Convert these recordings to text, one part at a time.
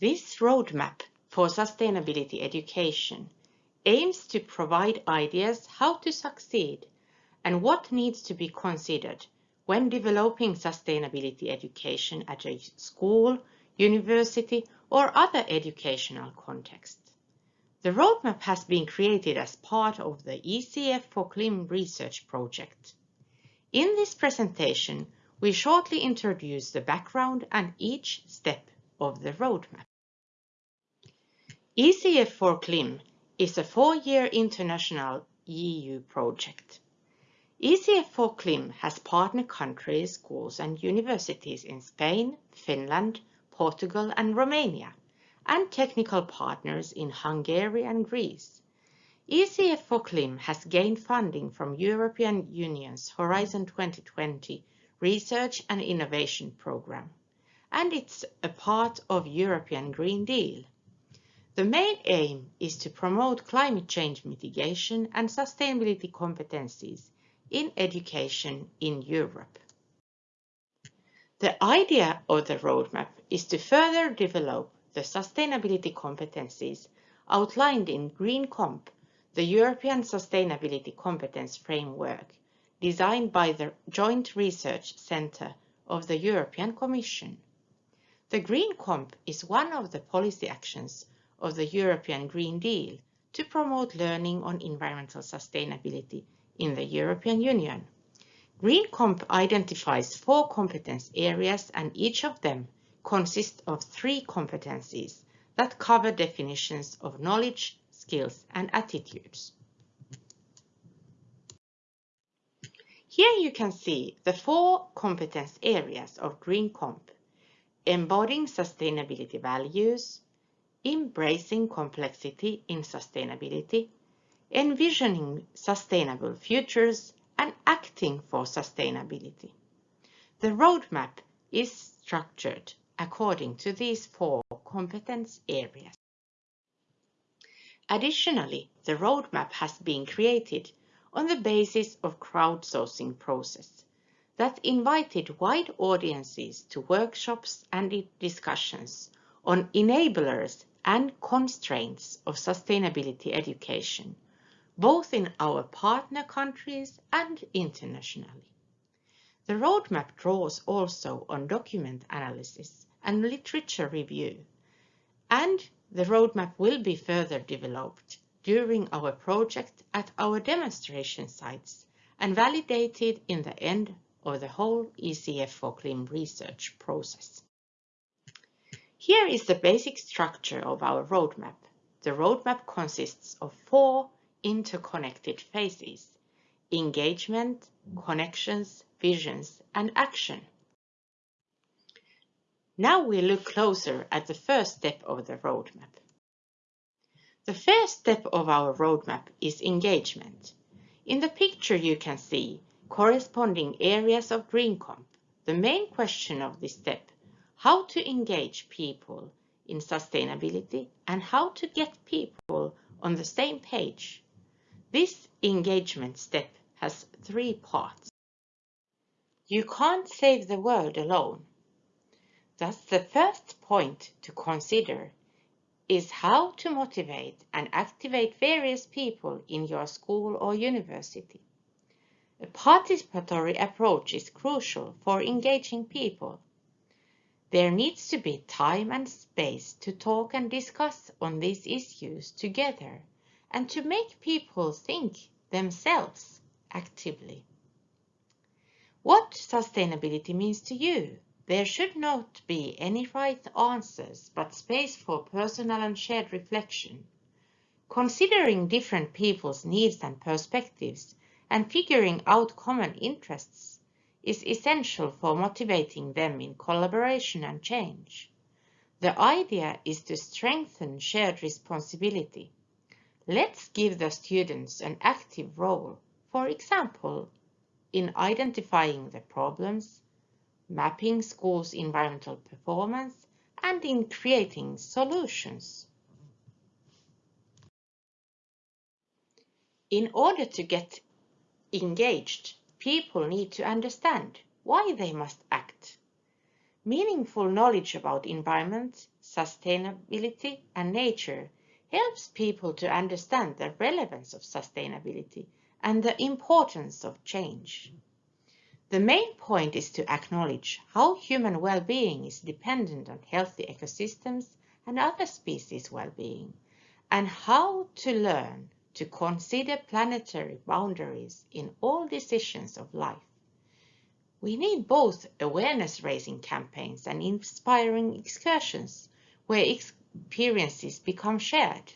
This roadmap for sustainability education aims to provide ideas how to succeed and what needs to be considered when developing sustainability education at a school, university or other educational context. The roadmap has been created as part of the ECF for CLIM research project. In this presentation, we shortly introduce the background and each step of the roadmap. ECF for CLIM is a four-year international EU project. ECF for CLIM has partner countries, schools and universities in Spain, Finland, Portugal and Romania, and technical partners in Hungary and Greece. ECF for CLIM has gained funding from European Union's Horizon 2020 Research and Innovation Programme, and it's a part of European Green Deal. The main aim is to promote climate change mitigation and sustainability competencies in education in Europe. The idea of the roadmap is to further develop the sustainability competencies outlined in GreenComp, the European Sustainability Competence Framework, designed by the Joint Research Centre of the European Commission. The GreenComp is one of the policy actions of the European Green Deal to promote learning on environmental sustainability in the European Union. GreenComp identifies four competence areas and each of them consists of three competencies that cover definitions of knowledge, skills and attitudes. Here you can see the four competence areas of GreenComp, embodying sustainability values, embracing complexity in sustainability, envisioning sustainable futures, and acting for sustainability. The roadmap is structured according to these four competence areas. Additionally, the roadmap has been created on the basis of crowdsourcing process that invited wide audiences to workshops and discussions on enablers and constraints of sustainability education, both in our partner countries and internationally. The roadmap draws also on document analysis and literature review, and the roadmap will be further developed during our project at our demonstration sites and validated in the end of the whole ECF for CLIM research process. Here is the basic structure of our roadmap. The roadmap consists of four interconnected phases, engagement, connections, visions, and action. Now we look closer at the first step of the roadmap. The first step of our roadmap is engagement. In the picture you can see corresponding areas of GreenComp. The main question of this step how to engage people in sustainability and how to get people on the same page. This engagement step has three parts. You can't save the world alone. Thus, the first point to consider is how to motivate and activate various people in your school or university. A participatory approach is crucial for engaging people. There needs to be time and space to talk and discuss on these issues together and to make people think themselves actively. What sustainability means to you? There should not be any right answers, but space for personal and shared reflection. Considering different people's needs and perspectives and figuring out common interests is essential for motivating them in collaboration and change. The idea is to strengthen shared responsibility. Let's give the students an active role, for example, in identifying the problems, mapping schools' environmental performance, and in creating solutions. In order to get engaged, people need to understand why they must act. Meaningful knowledge about environment, sustainability and nature helps people to understand the relevance of sustainability and the importance of change. The main point is to acknowledge how human well-being is dependent on healthy ecosystems and other species' well-being, and how to learn to consider planetary boundaries in all decisions of life. We need both awareness-raising campaigns and inspiring excursions where experiences become shared.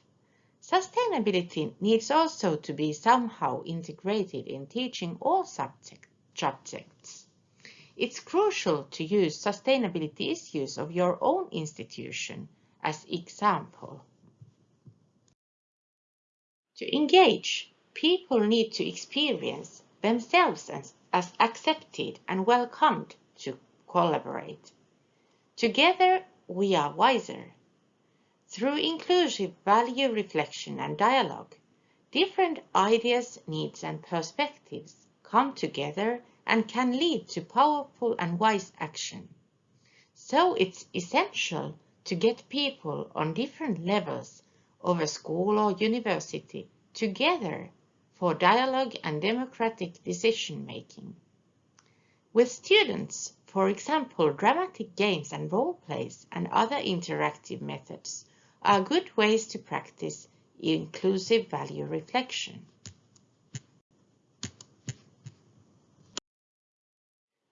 Sustainability needs also to be somehow integrated in teaching all subjects. It's crucial to use sustainability issues of your own institution as example. To engage, people need to experience themselves as, as accepted and welcomed to collaborate. Together, we are wiser. Through inclusive value reflection and dialogue, different ideas, needs and perspectives come together and can lead to powerful and wise action. So it's essential to get people on different levels of a school or university together for dialogue and democratic decision making. With students, for example, dramatic games and role plays and other interactive methods are good ways to practice inclusive value reflection.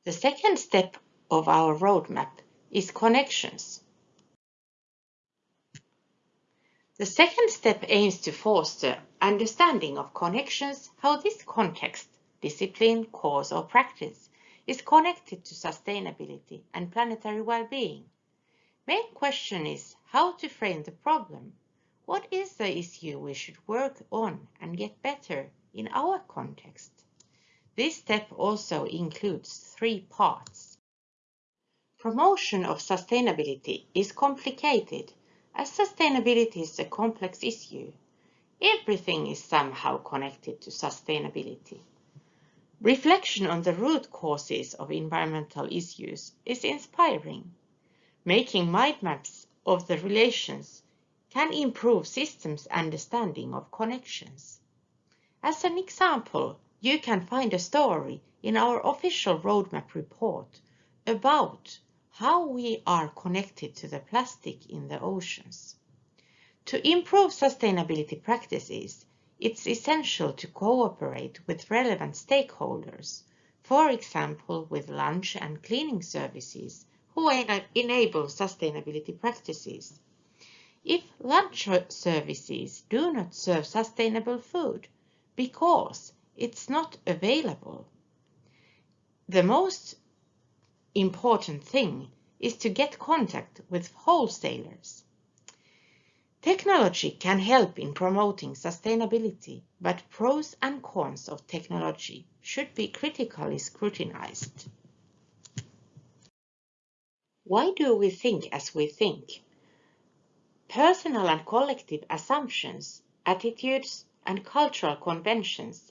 The second step of our roadmap is connections. The second step aims to foster understanding of connections, how this context, discipline, cause or practice is connected to sustainability and planetary well-being. Main question is how to frame the problem. What is the issue we should work on and get better in our context? This step also includes three parts. Promotion of sustainability is complicated as sustainability is a complex issue. Everything is somehow connected to sustainability. Reflection on the root causes of environmental issues is inspiring. Making mind maps of the relations can improve systems understanding of connections. As an example, you can find a story in our official roadmap report about how we are connected to the plastic in the oceans. To improve sustainability practices, it's essential to cooperate with relevant stakeholders, for example with lunch and cleaning services who enable sustainability practices. If lunch services do not serve sustainable food because it's not available, the most important thing is to get contact with wholesalers. Technology can help in promoting sustainability, but pros and cons of technology should be critically scrutinized. Why do we think as we think? Personal and collective assumptions, attitudes, and cultural conventions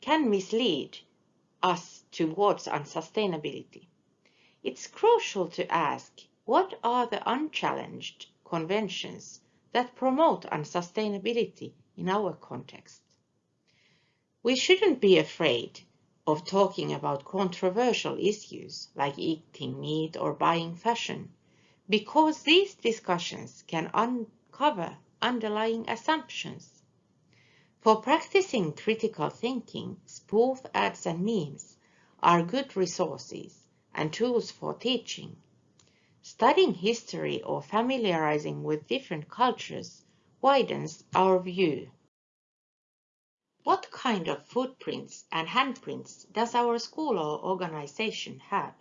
can mislead us towards unsustainability. It's crucial to ask what are the unchallenged conventions that promote unsustainability in our context. We shouldn't be afraid of talking about controversial issues like eating meat or buying fashion, because these discussions can uncover underlying assumptions. For practicing critical thinking, spoof ads and memes are good resources and tools for teaching Studying history or familiarizing with different cultures widens our view. What kind of footprints and handprints does our school or organization have?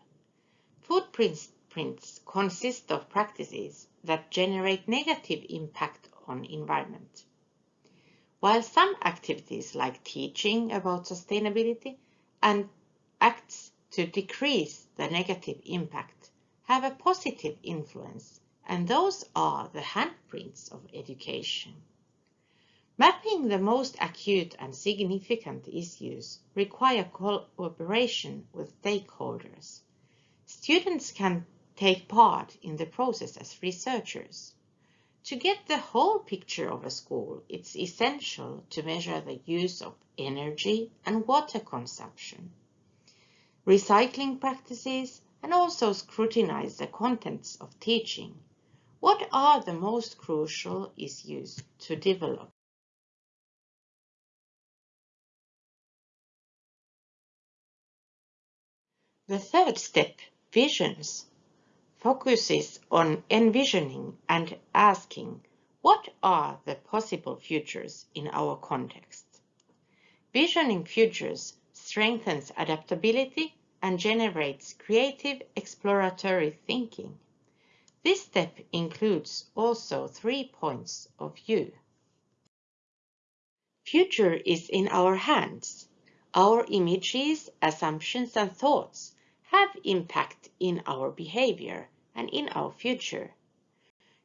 Footprints prints consist of practices that generate negative impact on environment. While some activities like teaching about sustainability and acts to decrease the negative impact have a positive influence, and those are the handprints of education. Mapping the most acute and significant issues require cooperation with stakeholders. Students can take part in the process as researchers. To get the whole picture of a school, it's essential to measure the use of energy and water consumption, recycling practices, and also scrutinize the contents of teaching. What are the most crucial issues to develop? The third step, visions, focuses on envisioning and asking what are the possible futures in our context. Visioning futures strengthens adaptability and generates creative exploratory thinking. This step includes also three points of view. Future is in our hands. Our images, assumptions and thoughts have impact in our behavior and in our future.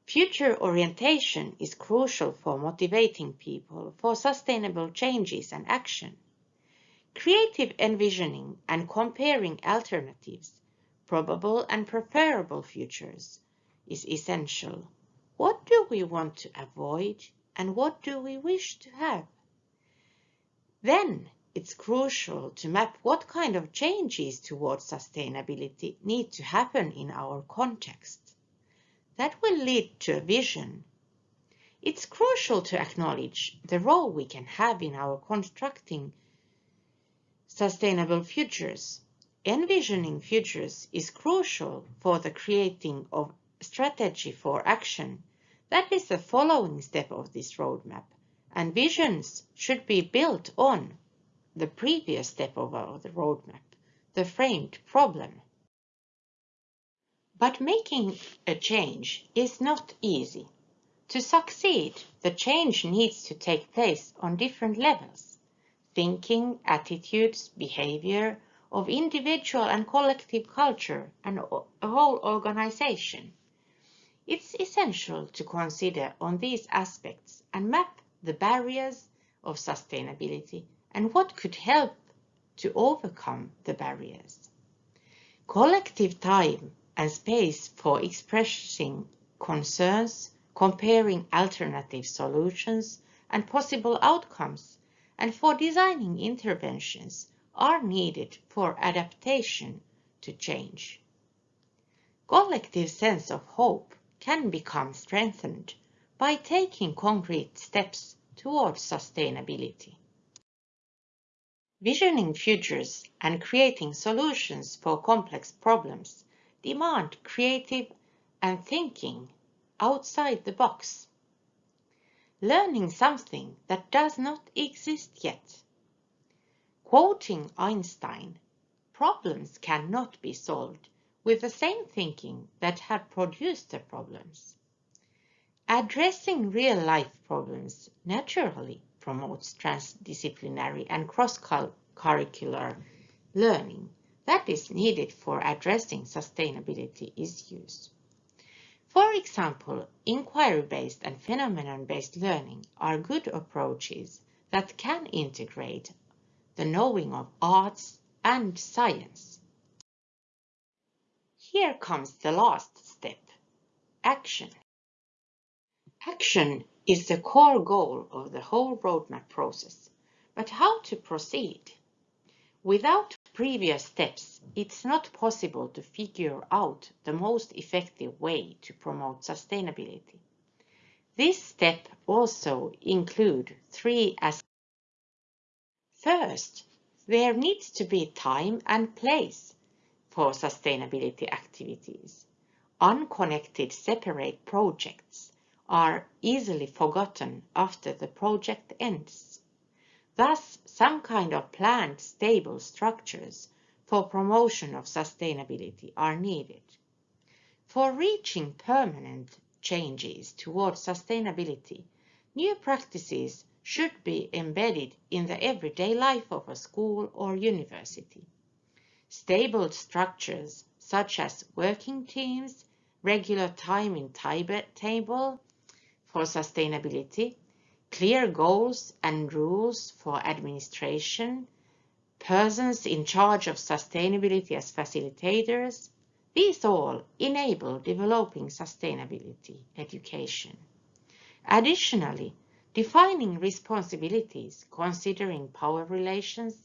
Future orientation is crucial for motivating people for sustainable changes and action. Creative envisioning and comparing alternatives, probable and preferable futures, is essential. What do we want to avoid and what do we wish to have? Then it's crucial to map what kind of changes towards sustainability need to happen in our context. That will lead to a vision. It's crucial to acknowledge the role we can have in our constructing sustainable futures. Envisioning futures is crucial for the creating of strategy for action. That is the following step of this roadmap, and visions should be built on the previous step of the roadmap, the framed problem. But making a change is not easy. To succeed, the change needs to take place on different levels. Thinking, attitudes, behavior of individual and collective culture and a whole organization. It's essential to consider on these aspects and map the barriers of sustainability and what could help to overcome the barriers. Collective time and space for expressing concerns, comparing alternative solutions and possible outcomes, and for designing interventions are needed for adaptation to change. Collective sense of hope can become strengthened by taking concrete steps towards sustainability. Visioning futures and creating solutions for complex problems demand creative and thinking outside the box. Learning something that does not exist yet. Quoting Einstein, problems cannot be solved with the same thinking that had produced the problems. Addressing real-life problems naturally promotes transdisciplinary and cross-curricular learning that is needed for addressing sustainability issues. For example, inquiry-based and phenomenon-based learning are good approaches that can integrate the knowing of arts and science. Here comes the last step, action. Action is the core goal of the whole roadmap process. But how to proceed? Without previous steps, it's not possible to figure out the most effective way to promote sustainability. This step also include three aspects. First, there needs to be time and place for sustainability activities. Unconnected separate projects are easily forgotten after the project ends. Thus, some kind of planned stable structures for promotion of sustainability are needed. For reaching permanent changes towards sustainability, new practices should be embedded in the everyday life of a school or university. Stable structures such as working teams, regular time in table, for sustainability, clear goals and rules for administration, persons in charge of sustainability as facilitators, These all enable developing sustainability education. Additionally, defining responsibilities considering power relations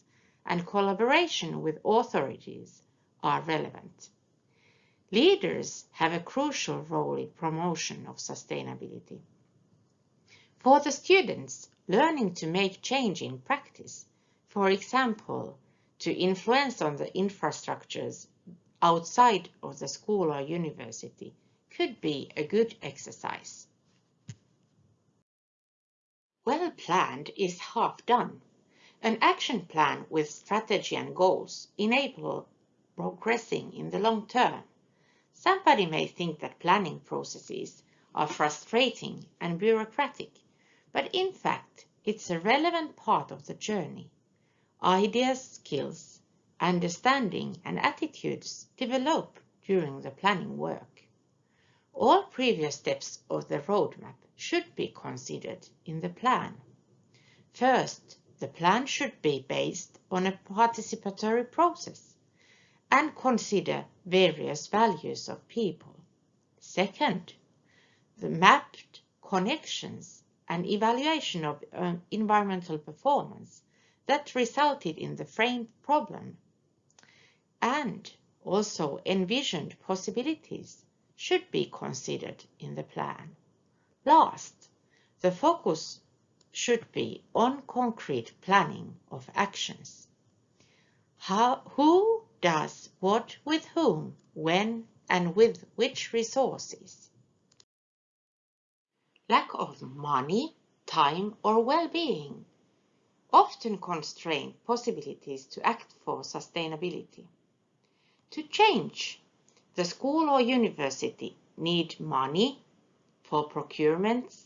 and collaboration with authorities are relevant. Leaders have a crucial role in promotion of sustainability. For the students, learning to make change in practice, for example, to influence on the infrastructures outside of the school or university, could be a good exercise. Well planned is half done. An action plan with strategy and goals enable progressing in the long term. Somebody may think that planning processes are frustrating and bureaucratic, but in fact, it's a relevant part of the journey. Ideas, skills, understanding and attitudes develop during the planning work. All previous steps of the roadmap should be considered in the plan. First, the plan should be based on a participatory process and consider various values of people. Second, the mapped connections and evaluation of uh, environmental performance that resulted in the framed problem and also envisioned possibilities should be considered in the plan. Last, the focus should be on concrete planning of actions. How, who does what with whom, when, and with which resources. Lack of money, time, or well-being often constrain possibilities to act for sustainability. To change, the school or university need money for procurements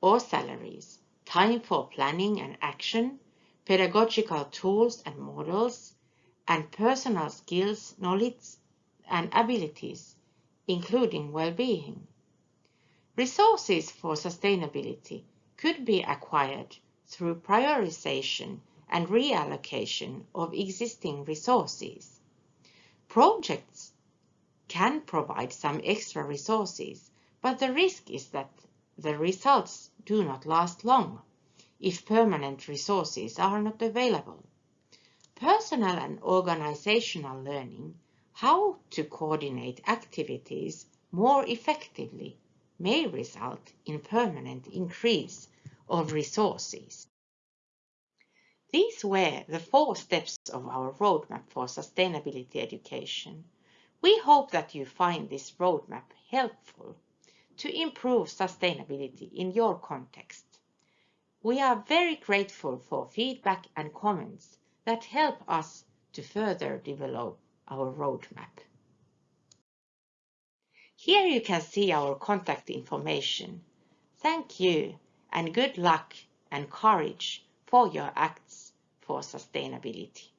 or salaries, time for planning and action, pedagogical tools and models, and personal skills, knowledge, and abilities, including well-being. Resources for sustainability could be acquired through prioritization and reallocation of existing resources. Projects can provide some extra resources, but the risk is that the results do not last long if permanent resources are not available. Personal and organizational learning how to coordinate activities more effectively may result in permanent increase of resources. These were the four steps of our roadmap for sustainability education. We hope that you find this roadmap helpful to improve sustainability in your context. We are very grateful for feedback and comments that help us to further develop our roadmap. Here you can see our contact information. Thank you and good luck and courage for your acts for sustainability.